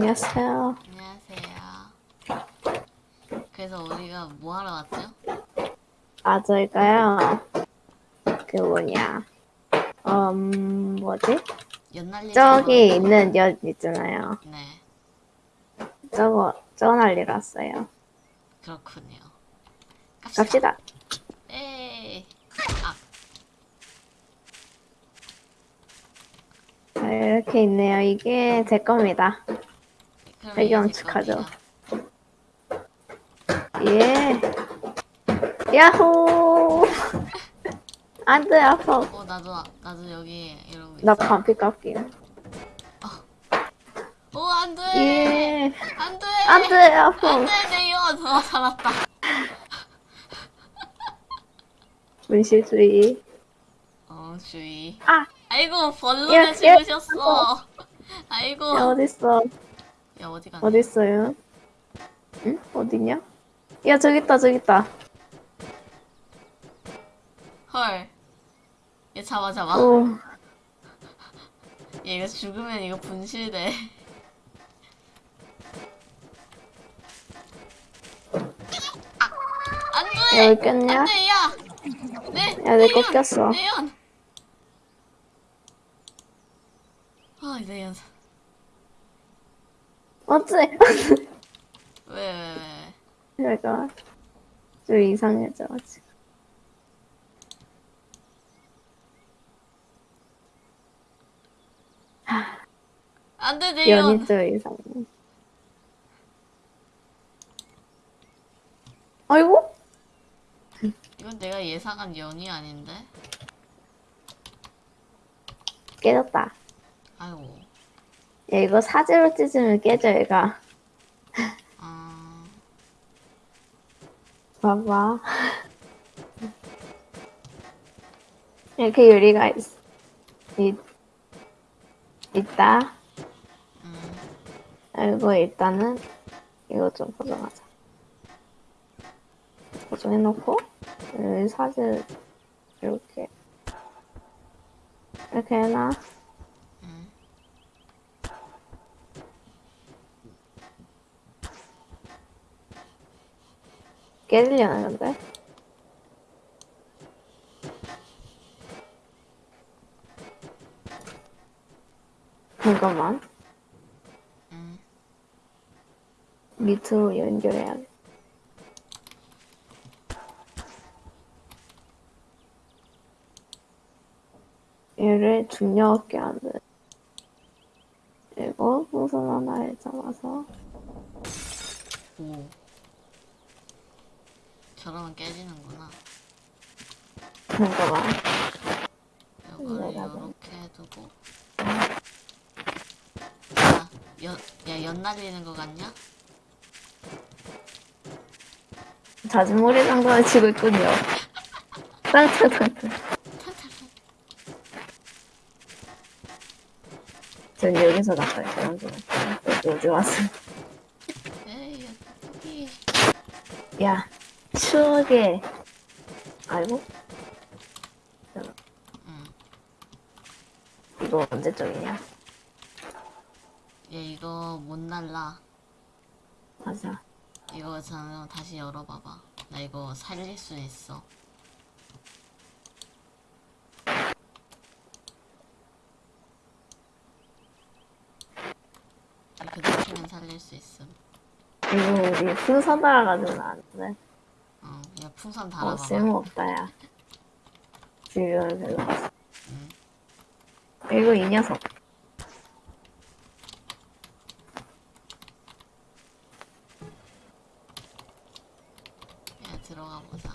안녕하세요. 안녕하세요. 그래서 우리가 뭐 하러 왔죠? 아, 저희가요. 그 뭐냐. 음, 뭐지? 연날리기 저기 있는 연 있잖아요. 네, 저거, 저거 날리러 왔어요. 그렇군요. 갑시다. 에이. 아, 자, 이렇게 있네요. 이게 제 겁니다. 그럼 배경 이게 제 축하죠. 겁니다. 예. 야호! 안 돼, 아파. 어, 나도 나도 여기 이러고 있어. 나 반피 깎임. 오, 안 돼. 예. 안 돼. 안 돼, 아파. 안 돼, 내 연. 어, 살았다. 문실주의. 어, 주의. 아! 아이고, 야, 벌룬을 야, 집으셨어. 아이고. 야, 어딨어? 야, 어디 갔냐? 어딨어요? 응? 어디냐? 야, 저기 있다, 저기 있다. 헐. 얘 잡아, 잡아. 오. 얘 이거 죽으면 이거 분실돼. 아, 안 돼! 야, 왜 꼈냐? 안 돼, 야! 내, 야, 내 연, 거 꼈어. 내 연! 아, 내 연. 어째? 왜, 왜, 왜. 내가 좀 이상해져가지고. 안 돼, 내 연! 연이 좀 이상해. 아이고? 이건 내가 예상한 연이 아닌데? 깨졌다. 아이고. 야, 이거 사지로 찢으면 깨져, 얘가. 아, 봐봐. 이렇게 유리가 있, 있, 있다. 음. 이거 일단은 이거 좀 보정하자. 보정해놓고 여기 사진 이렇게 이렇게 해놔. 깨지려는 건데. 잠깐만. 음. 밑으로 연결해야 돼. 얘를 중력 없게 하는. 그리고 풍선 하나를 잡아서 오. 저러면 깨지는구나. 이거를 네, 맞아. 이렇게 두고. 야, 연, 야, 연 날리는 거 같냐? 자진몰이 장난을 치고 있군요. 땅땅땅땅. 전 여기서 나가요. 여기 어디 왔어? 야, 추억의. 아이고. 응. 이거 언제적이냐? 얘 이거 못 날라. 맞아. 이거 저는 다시 열어봐봐. 나 이거 살릴 수 있어. 그대로 살릴 수 있음. 이거 우리 돼. 어, 야 풍선 어, 달아봐봐. 쓸모없다, 야. 주변을 별로 없어. 응. 그리고 이 녀석. 야 들어가 보자.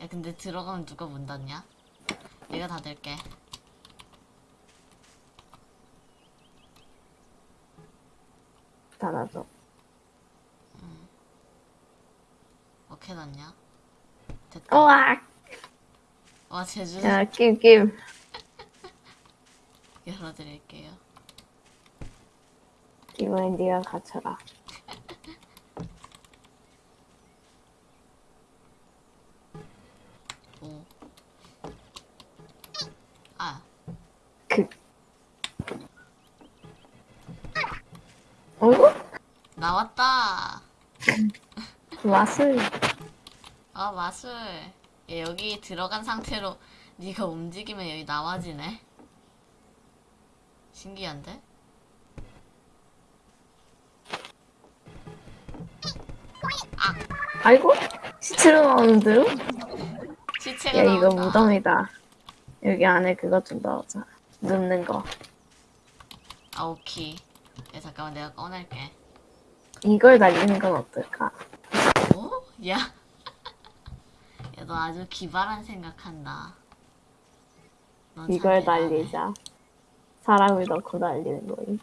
야 근데 들어가면 누가 문 닫냐? 내가 닫을게. 닫아줘. 어떻게 닫냐? 됐다. 우와! 와 제주 어? 야, 낌, 낌. 열어드릴게요. 이번엔 네가 갇혀라. 오. 아 그. 어이구? 나왔다. 맛을. 아 마술. 얘 여기 들어간 상태로 네가 움직이면 여기 나와지네. 신기한데? 아이고? 시체로 나오는데요? 시체가 야, 이거 나온다. 무덤이다. 여기 안에 그거 좀 넣어자. 눕는 거. 아 오케이. 야 잠깐만 내가 꺼낼게. 이걸 날리는 건 어떨까? 오? 야. 야너 아주 기발한 생각한다. 이걸. 날리자. 사람을 넣고 날리는 거임.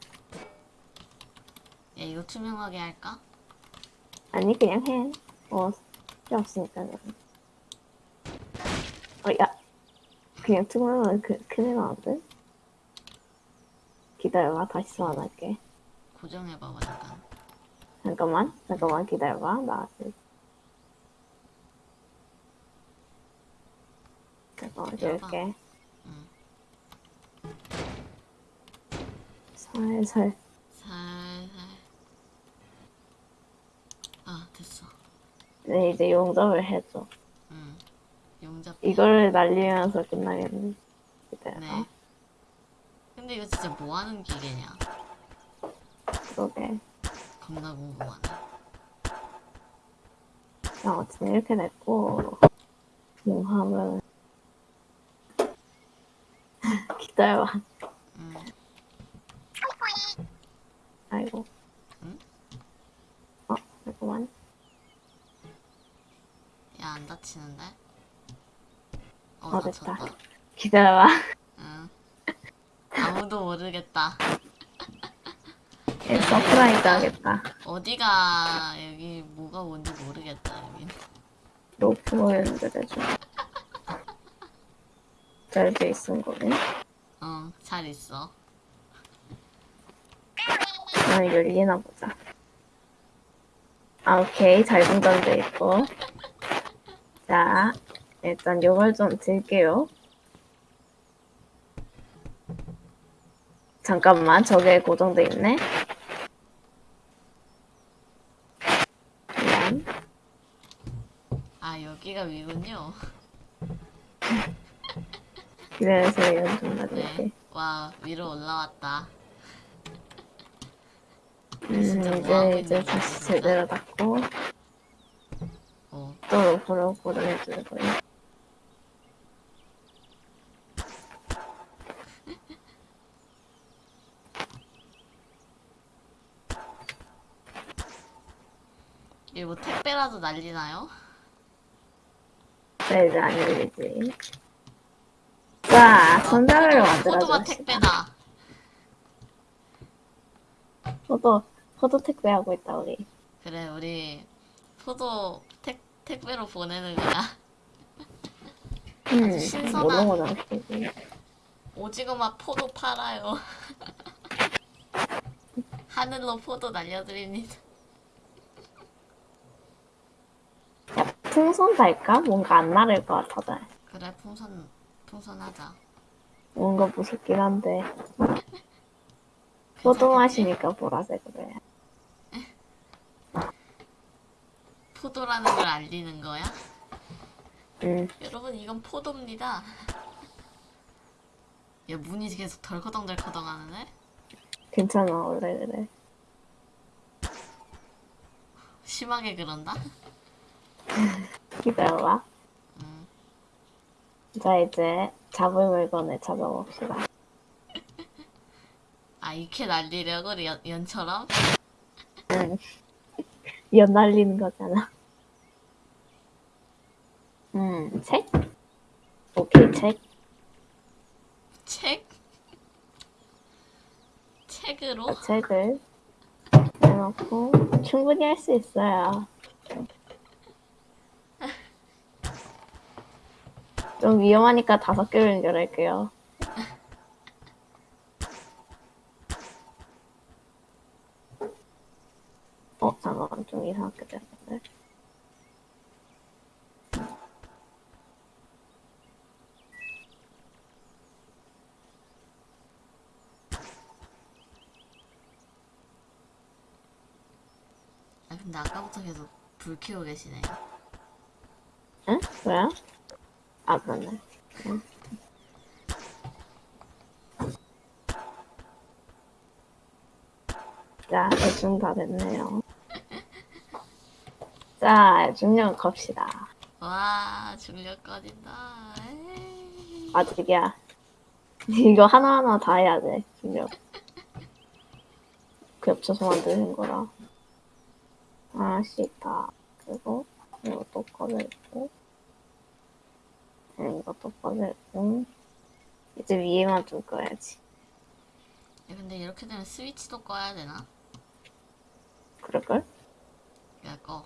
야 이거 투명하게 할까? 아니, 그냥 해. 어, 필요 없으니까. 어, 야. 그냥 투명하면 그, 큰일 나는데? 기다려봐. 다시 소환할게. 고정해봐봐 잠깐. 잠깐만. 잠깐만 기다려봐. 나 아직. 응. 살살. 살살. 아 됐어. 네, 이제 용접을 해줘. 응. 용접. 이걸 날리면서 끝나겠네. 기다려봐. 네. 근데 이거 진짜 뭐 하는 기계냐? 그러게. 겁나 궁금하네. 자, 어쨌든 이렇게 됐고, 용합을. 기다려봐. 응. 아이고. 응? 어, 잠깐만. 야 안 다치는데? 어, 어. 다쳤다. 기다려봐. 응. 아무도 모르겠다. 얘 surprise 하겠다. 어디가 여기 뭐가 뭔지 모르겠다 여기. 로프로 연결해줘. 잘돼 있은 거네. 어, 잘 있어. 아, 열리나 보자. 아, 오케이. 잘 분전돼 있고. 자, 일단 요걸 좀 들게요. 잠깐만, 저게 고정돼 있네. 미안. 아 여기가 위군요. 기다려서 이건 좀 나중에. 네. 와 위로 올라왔다. 음, 뭐 이제, 이제 다시? 제대로 닫고, 어, 또 로프로 로프로 해줄 거예요. 이게 뭐 택배라도 날리나요? 네, 이제 안 열리지. 자, 손잡이를 만들어줘. 포도가 택배다. 포도, 포도 택배 하고 있다, 우리. 그래 우리 포도 택 택배로 보내는 거야. 음, 신선한- 거잖아, 그지. 오징어 맛 포도 팔아요. 하늘로 포도 날려드립니다. 야, 풍선 달까? 뭔가 안 나를 것 같아서. 그래 풍선 풍선하자. 뭔가 무섭긴 한데. 포도 맛이니까 보라색으로 해. 포도라는 걸 알리는 거야? 음, 여러분 이건 포도입니다. 야 문이 계속 덜커덩덜커덩 하는데? 괜찮아, 원래 그래. 심하게 그런다? 기다려봐. 음. 자, 이제 잡을 물건을 찾아봅시다. 아 이렇게 날리려고 연, 연처럼? 응. 연 날리는 거잖아. 음, 책? 오케이, 책. 책? 책으로? 책을 해놓고 충분히 할 수 있어요. 좀 위험하니까 다섯 개를 연결할게요. 어, 잠깐만, 좀 이상하게 됐는데. 근데 아까부터 계속 불 켜고 계시네. 응? 뭐야? 아. 응. 자, 대충 다 됐네요. 자, 중력 갑시다. 와, 중력 꺼진다. 에이. 아직이야. 이거 하나하나 다 해야 돼, 중력. 그 겹쳐서 만드는 거라. 하나씩 다. 그리고, 이것도 꺼내고, 이것도 꺼내고, 이제 위에만 좀 꺼야지. 야, 근데 이렇게 되면 스위치도 꺼야 되나? 그럴걸? 야, 꺼.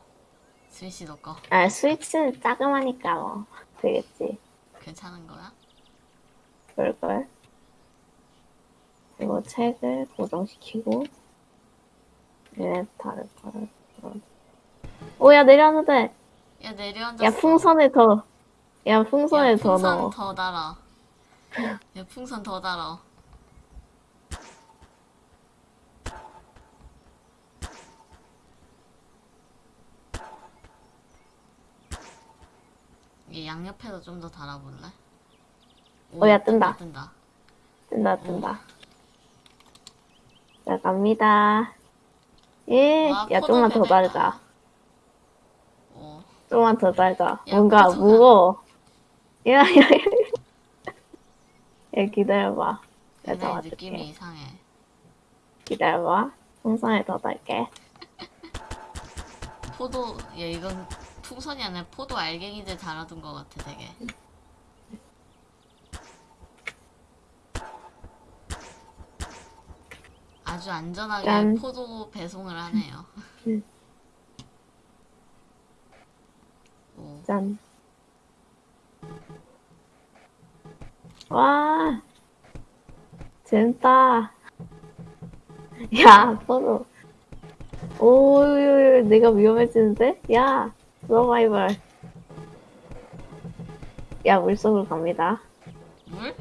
스위치도 꺼. 아, 스위치는 작으니까 뭐, 되겠지. 괜찮은 거야? 그럴걸? 그리고 책을 고정시키고, 얘네 다를 거를. 오, 야, 내려놔도 돼! 야, 내려앉았어. 야, 풍선에 더, 야, 풍선에 야, 더 풍선 넣어. 더 달아. 야, 풍선 더 달아. 이 양옆에도 좀 더 달아볼래? 어, 야, 뜬다. 뜬다. 뜬다, 뜬다. 자, 갑니다. 예, 와, 야, 포도 좀만 더. 달자. 오. 좀만 더 달자. 야, 뭔가 무거워. 야, 야, 야. 야, 기다려봐. 내가 잡아줄게. 느낌이 이상해. 기다려봐. 풍선에 더 달게. 포도, 야, 이건 풍선이 아니라 포도 알갱이들 달아둔 것 같아, 되게. 아주 안전하게 짠. 포도 배송을 하네요. 음. 오, 짠. 와. 재밌다. 야, 포도. 오, 내가 위험해지는데? 야, 서바이벌. 야, 물속으로 갑니다. 물?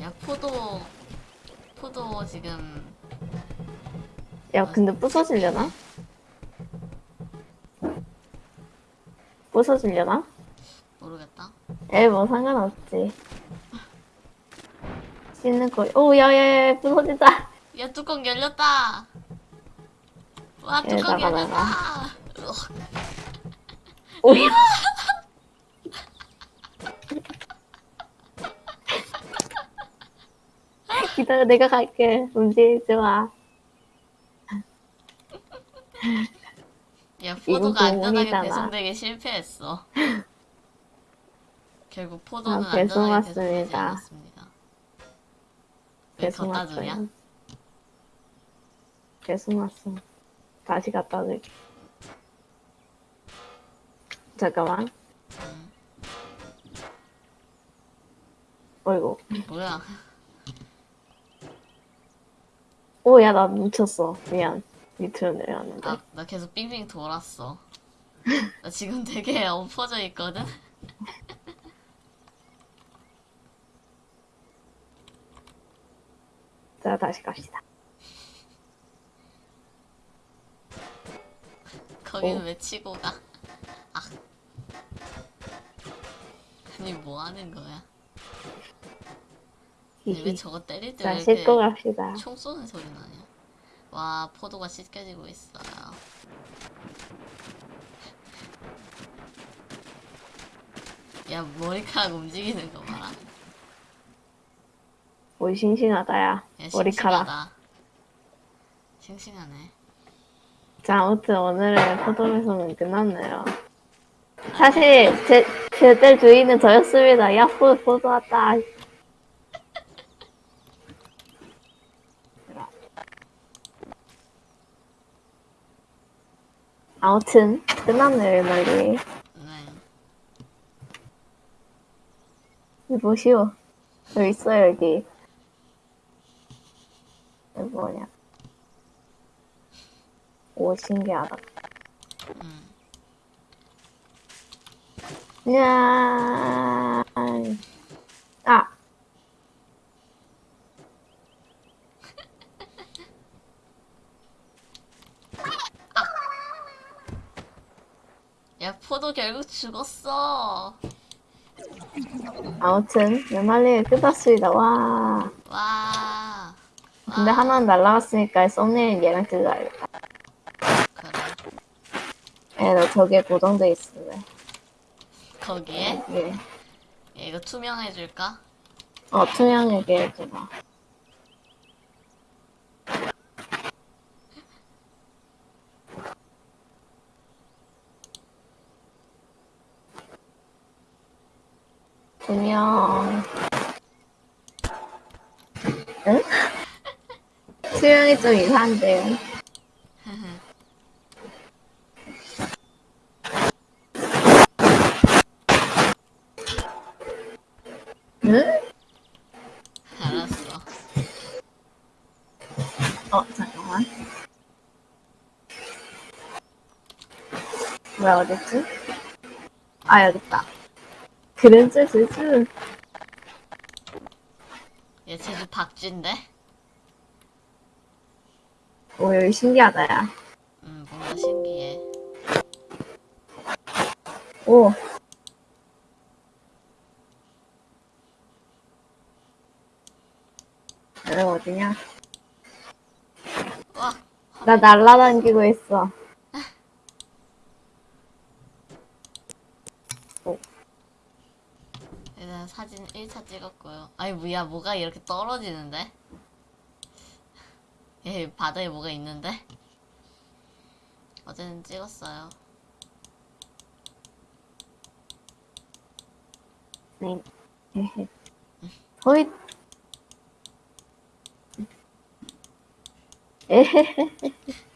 야, 포도, 포도 지금 야, 근데 부서지려나? 부서지려나? 모르겠다. 에, 뭐 상관없지. 씻는 거. 오, 야, 야, 야, 부서진다. 야, 뚜껑 열렸다! 와, 뚜껑 여기다가 열렸다! 으악. 오야. 기다려, 내가 갈게. 움직이지 마. 야, 포도가 안전하게. 배송되기 실패했어. 결국 포도는 아, 배송 왔습니다. 배송? 왔어요. 배송 왔어. 다시 갖다 줄게. 잠깐만. 응. 어이구. 뭐야? 오, 야, 나 묻혔어. 미안. 밑으로 내려왔는데. 아, 나 계속 빙빙 돌았어. 나 지금 되게 엎어져 있거든? 자, 다시 갑시다. 거기는 어. 왜 치고 가? 아. 아니, 뭐 하는 거야? 왜. 저거 때릴 때 자, 왜 이렇게 갑시다. 총 쏘는 소리 나냐? 와, 포도가 씻겨지고 있어요. 야, 머리카락 움직이는 거 봐라. 오, 싱싱하다, 야. 야, 머리카락. 싱싱하네. 자, 아무튼 오늘의 포도배송은 끝났네요. 사실, 제, 제때 주인은 저였습니다. 야, 포, 포도 왔다. 아무튼, 끝났네요, 오늘이. 네. 보시오. 여기 있어요, 여기. 뭐냐 오 신기하다 음. 야 아. 야, 포도 결국 죽었어. 아무튼 연말리에 끝났습니다. 와. 와. 근데 와. 하나는 날라갔으니까 썸네일 얘랑. 그래. 에, 너 저기에 고정돼 있을래. 거기에 예. 얘 이거 투명해줄까? 어, 투명하게 해줘봐. 투명. 응? 투명이 좀 이상한데요. 응? 알았어. 어, 잠깐만. 뭐야, 어딨지? 아, 여깄다. 그랜저 제주. 얘 제주 박쥐인데? 오, 여기 신기하다, 야. 음, 뭔가 신기해. 오. 여기 어디냐? 와, 나 날라다니고 있어. 사진 1차 찍었고요. 아니, 뭐야, 뭐가 이렇게 떨어지는데? 얘 바다에 뭐가 있는데? 어제는 찍었어요. 네. 호잇. 에헤헤.